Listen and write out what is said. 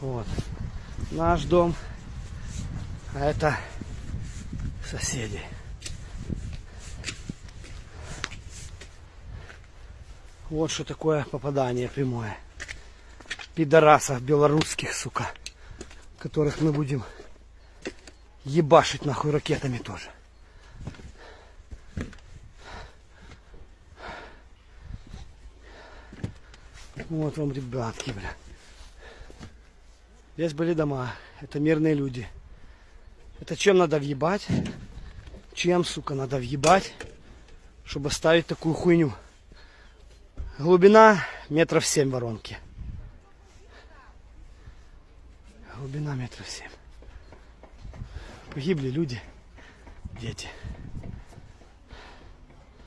Вот. Наш дом. А это соседи. Вот что такое попадание прямое. Пидорасов белорусских, сука. Которых мы будем ебашить нахуй ракетами тоже. Вот вам ребятки, бля. Здесь были дома. Это мирные люди. Это чем надо въебать? Чем, сука, надо въебать, чтобы ставить такую хуйню? Глубина метров семь воронки. Глубина метров семь. Погибли люди, дети.